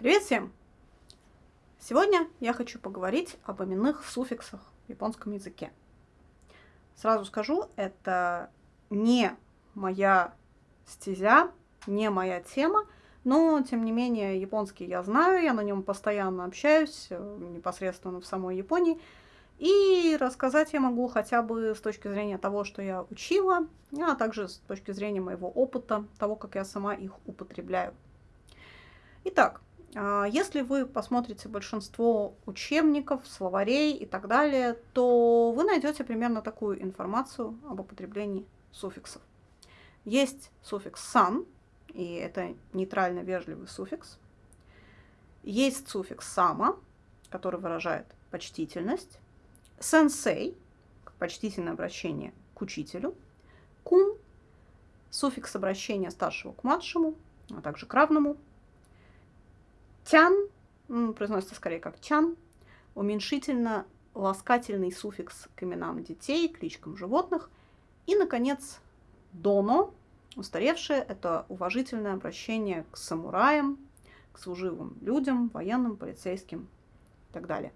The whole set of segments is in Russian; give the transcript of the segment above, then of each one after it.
Привет всем! Сегодня я хочу поговорить об именных суффиксах в японском языке. Сразу скажу, это не моя стезя, не моя тема, но, тем не менее, японский я знаю, я на нем постоянно общаюсь, э, непосредственно в самой Японии, и рассказать я могу хотя бы с точки зрения того, что я учила, а также с точки зрения моего опыта, того, как я сама их употребляю. Итак, если вы посмотрите большинство учебников, словарей и так далее, то вы найдете примерно такую информацию об употреблении суффиксов. Есть суффикс «сан», и это нейтрально вежливый суффикс. Есть суффикс «сама», который выражает почтительность. «Сенсей» – почтительное обращение к учителю. «Кун» – суффикс обращения старшего к младшему, а также к равному – Тян, ну, произносится скорее как чан, уменьшительно ласкательный суффикс к именам детей, кличкам животных. И, наконец, доно, устаревшее, это уважительное обращение к самураям, к служивым людям, военным, полицейским и так далее.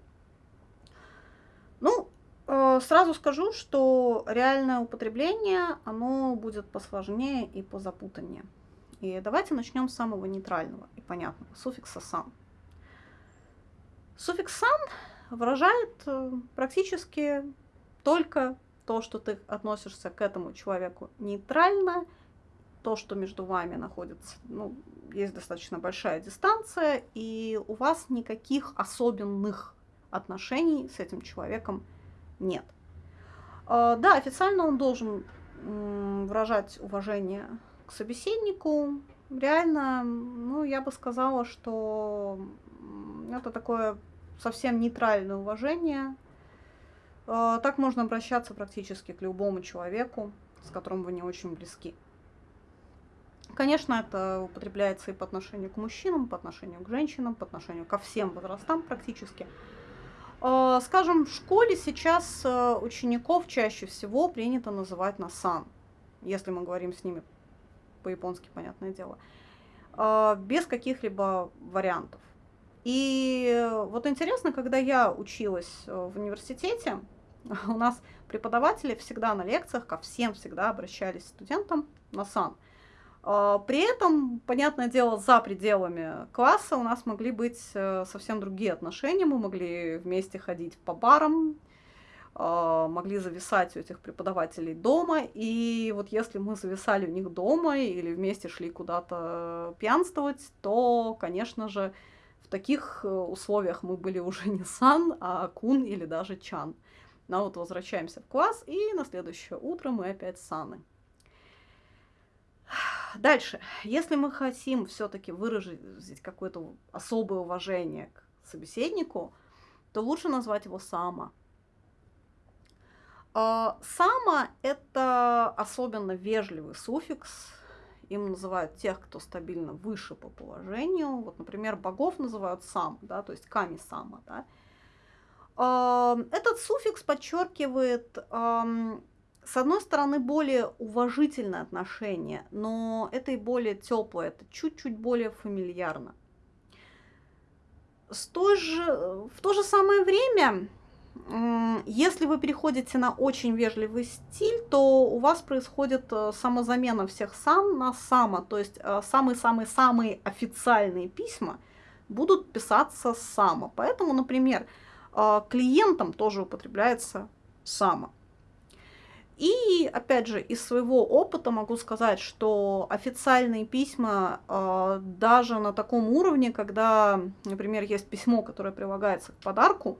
Ну, э, сразу скажу, что реальное употребление, оно будет посложнее и позапутаннее. И давайте начнем с самого нейтрального и понятного, суффикса «сан». Суффикс «сан» выражает э, практически только то, что ты относишься к этому человеку нейтрально, то, что между вами находится, ну, есть достаточно большая дистанция, и у вас никаких особенных отношений с этим человеком нет. Э, да, официально он должен выражать уважение к собеседнику, реально, ну, я бы сказала, что это такое совсем нейтральное уважение. А, так можно обращаться практически к любому человеку, с которым вы не очень близки. Конечно, это употребляется и по отношению к мужчинам, по отношению к женщинам, по отношению ко всем возрастам практически. А, скажем, в школе сейчас э, учеников чаще всего принято называть на сан, если мы говорим с ними по-японски, понятное дело, а, без каких-либо вариантов. И вот интересно, когда я училась э, в университете, у нас преподаватели всегда на лекциях ко всем всегда обращались студентам на сан. А, при этом, понятное дело, за пределами класса у нас могли быть э, совсем другие отношения. Мы могли вместе ходить по барам, могли зависать у этих преподавателей дома. И вот если мы зависали у них дома или вместе шли куда-то пьянствовать, то, конечно же, в таких э, условиях мы были уже не сан, а кун или даже чан. Но ну, вот возвращаемся в класс, и на следующее утро мы опять саны. Дальше. Если мы хотим все-таки выразить какое-то особое уважение к собеседнику, то лучше назвать его сама. А, Сама – это особенно вежливый суффикс. Им называют тех, кто стабильно выше по положению. Вот, например, богов называют сам, да, то есть ками-сама. Да. А, этот суффикс подчеркивает, с одной стороны, более уважительное отношение, но это и более теплое, это чуть-чуть более фамильярно. С той же, в то же самое время если вы переходите на очень вежливый стиль, то у вас происходит э, самозамена всех сам на само. То есть э, самые-самые-самые официальные письма будут писаться само. Поэтому, например, э, клиентам тоже употребляется само. И, опять же, из своего опыта могу сказать, что официальные письма даже на таком уровне, когда, например, есть письмо, которое прилагается к подарку,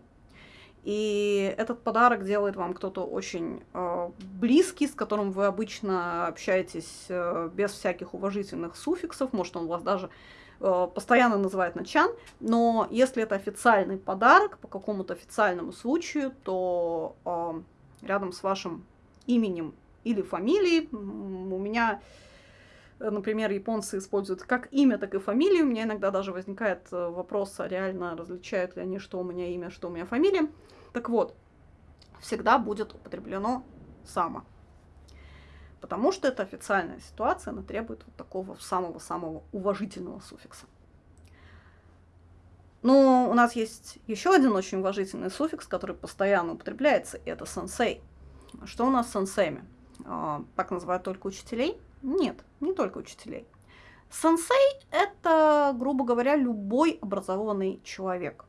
и этот подарок делает вам кто-то очень э, близкий, с которым вы обычно общаетесь э, без всяких уважительных суффиксов. Может, он вас даже э, постоянно называет на чан. Но если это официальный подарок по какому-то официальному случаю, то э, рядом с вашим именем или фамилией у меня например, японцы используют как имя, так и фамилию. У меня иногда даже возникает э, вопрос, а реально различают ли они, что у меня имя, что у меня фамилия. Так вот, всегда будет употреблено «само». Потому что это официальная ситуация, она требует вот такого самого-самого уважительного суффикса. Но у нас есть еще один очень уважительный суффикс, который постоянно употребляется, и это сенсей. Что у нас с сенсеями? А, так называют только учителей? Нет, не только учителей. Сенсей – это, грубо говоря, любой образованный человек.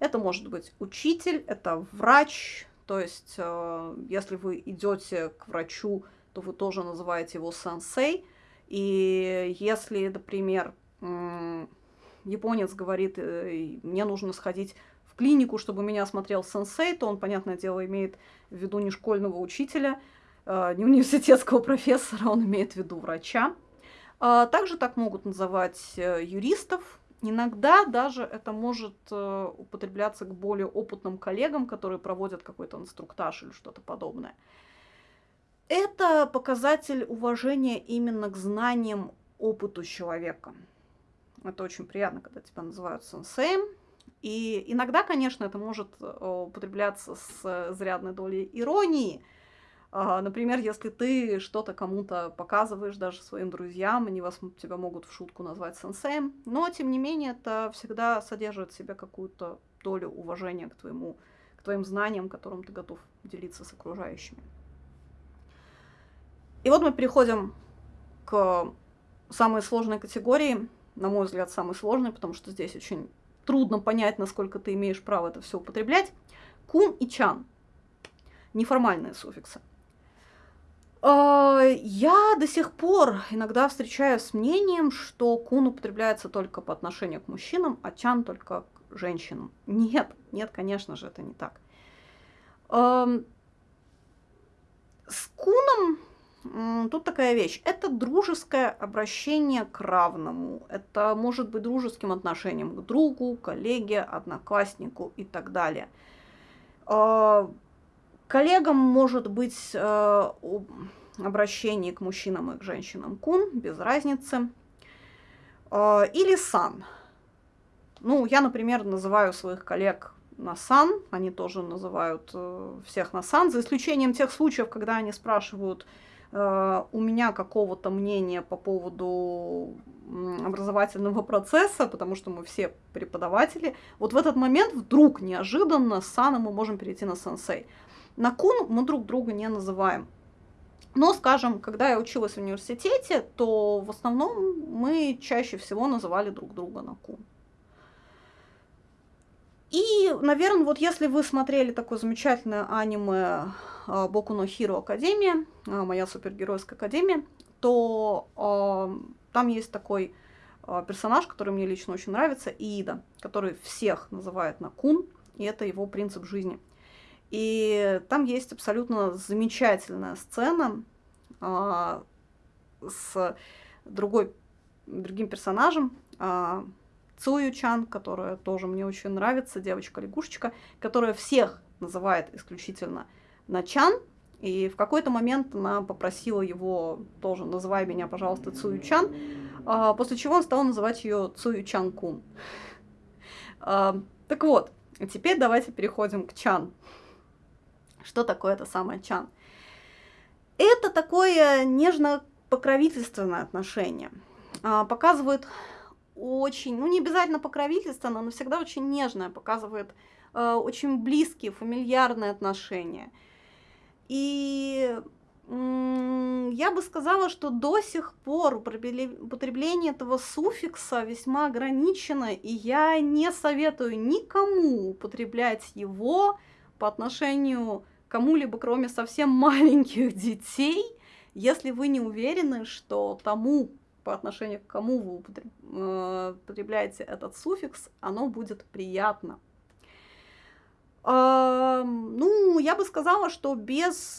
Это может быть учитель, это врач, то есть э, если вы идете к врачу, то вы тоже называете его сенсей. И если, например, японец говорит, э, мне нужно сходить в клинику, чтобы меня осмотрел сенсей, то он, понятное дело, имеет в виду не школьного учителя, не университетского профессора, он имеет в виду врача. А, также так могут называть э, юристов. Иногда даже это может э, употребляться к более опытным коллегам, которые проводят какой-то инструктаж или что-то подобное. Это показатель уважения именно к знаниям, опыту человека. Это очень приятно, когда тебя называют сенсеем. И иногда, конечно, это может э, употребляться с зарядной долей иронии – например, если ты что-то кому-то показываешь, даже своим друзьям, они вас, тебя могут в шутку назвать сенсеем, но, тем не менее, это всегда содержит в себе какую-то долю уважения к, твоему, к твоим знаниям, которым ты готов делиться с окружающими. И вот мы переходим к самой сложной категории, на мой взгляд, самой сложной, потому что здесь очень трудно понять, насколько ты имеешь право это все употреблять. Кун и чан. Неформальные суффиксы. А, я до сих пор иногда встречаюсь с мнением, что кун употребляется только по отношению к мужчинам, а чан только к женщинам. Нет, нет, конечно же, это не так. С куном тут такая вещь. Это дружеское обращение к равному. Это может быть дружеским отношением к другу, коллеге, однокласснику и так далее. Коллегам может быть э, обращение к мужчинам и к женщинам кун, без разницы. Э, или сан. Ну, я, например, называю своих коллег на сан, они тоже называют э, всех на сан, за исключением тех случаев, когда они спрашивают э, у меня какого-то мнения по поводу образовательного процесса, потому что мы все преподаватели. Вот в этот момент вдруг неожиданно с саном мы можем перейти на сенсей. На кун мы друг друга не называем. Но, скажем, когда я училась в университете, то в основном мы чаще всего называли друг друга на кун. И, наверное, вот если вы смотрели такое замечательное аниме а, Боку но Хиро Академия, а, моя супергеройская академия, то э, там есть такой э, персонаж, который мне лично очень нравится, Иида, который всех называет на кун, и это его принцип жизни – и там есть абсолютно замечательная сцена а, с другой, другим персонажем, а, Цую Чан, которая тоже мне очень нравится, девочка-лягушечка, которая всех называет исключительно на Чан, и в какой-то момент она попросила его тоже, называй меня, пожалуйста, Цую Чан, а, после чего он стал называть ее Цую Чан Кун. А, так вот, теперь давайте переходим к Чан. Что такое это самое чан? Это такое нежно-покровительственное отношение. А, показывает очень, ну не обязательно покровительственное, но всегда очень нежное, показывает э, очень близкие, фамильярные отношения. И я бы сказала, что до сих пор употребление этого суффикса весьма ограничено, и я не советую никому употреблять его по отношению кому-либо, кроме совсем маленьких детей, если вы не уверены, что тому, по отношению к кому вы э, употребляете этот суффикс, оно будет приятно. Ну, я бы сказала, что без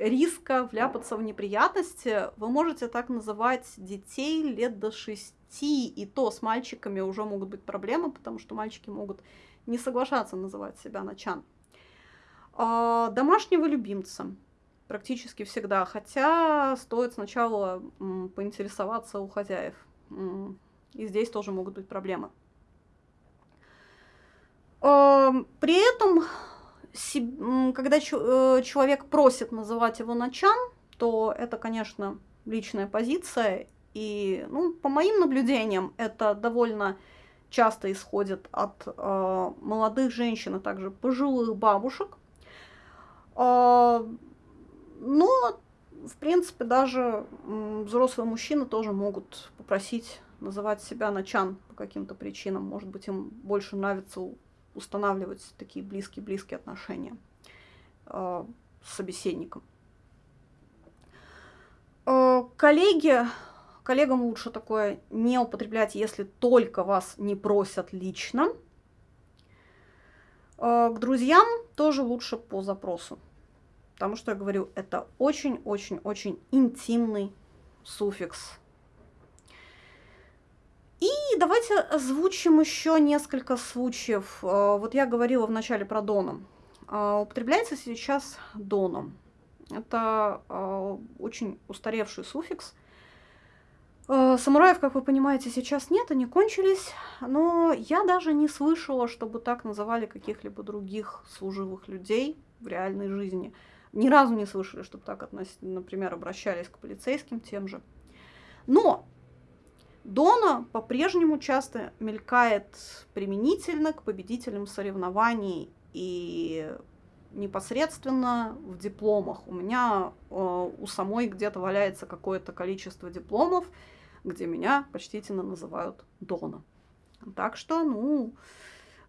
риска вляпаться в неприятности вы можете так называть детей лет до шести, и то с мальчиками уже могут быть проблемы, потому что мальчики могут не соглашаться называть себя начан. А, домашнего любимца практически всегда, хотя стоит сначала поинтересоваться у хозяев. И здесь тоже могут быть проблемы. А, при этом, когда э, человек просит называть его начан, то это, конечно, личная позиция. И, ну, по моим наблюдениям, это довольно часто исходит от э, молодых женщин, а также пожилых бабушек. Э, но, в принципе, даже взрослые мужчины тоже могут попросить называть себя начан по каким-то причинам. Может быть, им больше нравится устанавливать такие близкие-близкие отношения э, с собеседником. Э, коллеги, коллегам лучше такое не употреблять, если только вас не просят лично. Э, к друзьям тоже лучше по запросу. Потому что, я говорю, это очень-очень-очень интимный суффикс. И давайте озвучим еще несколько случаев. Э, вот я говорила вначале про доном. Употребляется сейчас доном. Это э, очень устаревший суффикс. Э, самураев, как вы понимаете, сейчас нет, они кончились, но я даже не слышала, чтобы так называли каких-либо других служивых людей в реальной жизни. Ни разу не слышали, чтобы так, относительно, например, обращались к полицейским тем же. Но Дона по-прежнему часто мелькает применительно к победителям соревнований и непосредственно в дипломах. У меня э, у самой где-то валяется какое-то количество дипломов, где меня почтительно называют Дона. Так что, ну,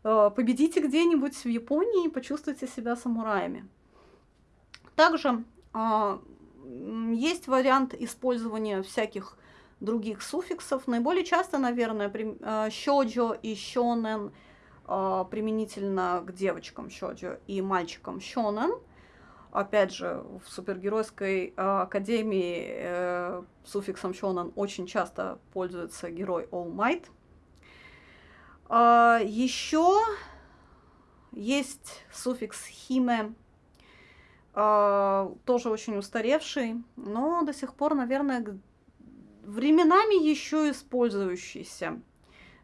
э, победите где-нибудь в Японии и почувствуйте себя самураями. Также э, есть вариант использования всяких других суффиксов. Наиболее часто, наверное, э, щоджо и щонен – применительно к девочкам шоджо и мальчикам шонен. Опять же, в супергеройской э, академии э, суффиксом шонен очень часто пользуется герой All Might. Э, еще есть суффикс химе, э, тоже очень устаревший, но до сих пор, наверное, временами еще использующийся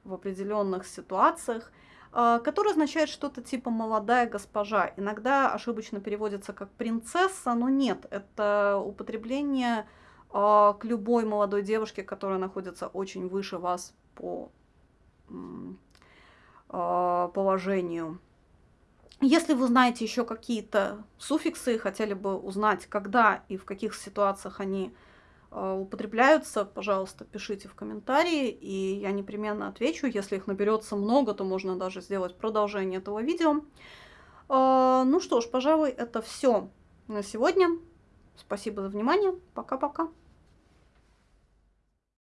в определенных ситуациях. А, который означает что-то типа «молодая госпожа». Иногда ошибочно переводится как «принцесса», но нет, это употребление а, к любой молодой девушке, которая находится очень выше вас по а, положению. Если вы знаете еще какие-то суффиксы и хотели бы узнать, когда и в каких ситуациях они а, употребляются, пожалуйста, пишите в комментарии, и я непременно отвечу. Если их наберется много, то можно даже сделать продолжение этого видео. А, ну что ж, пожалуй, это все на сегодня. Спасибо за внимание. Пока-пока.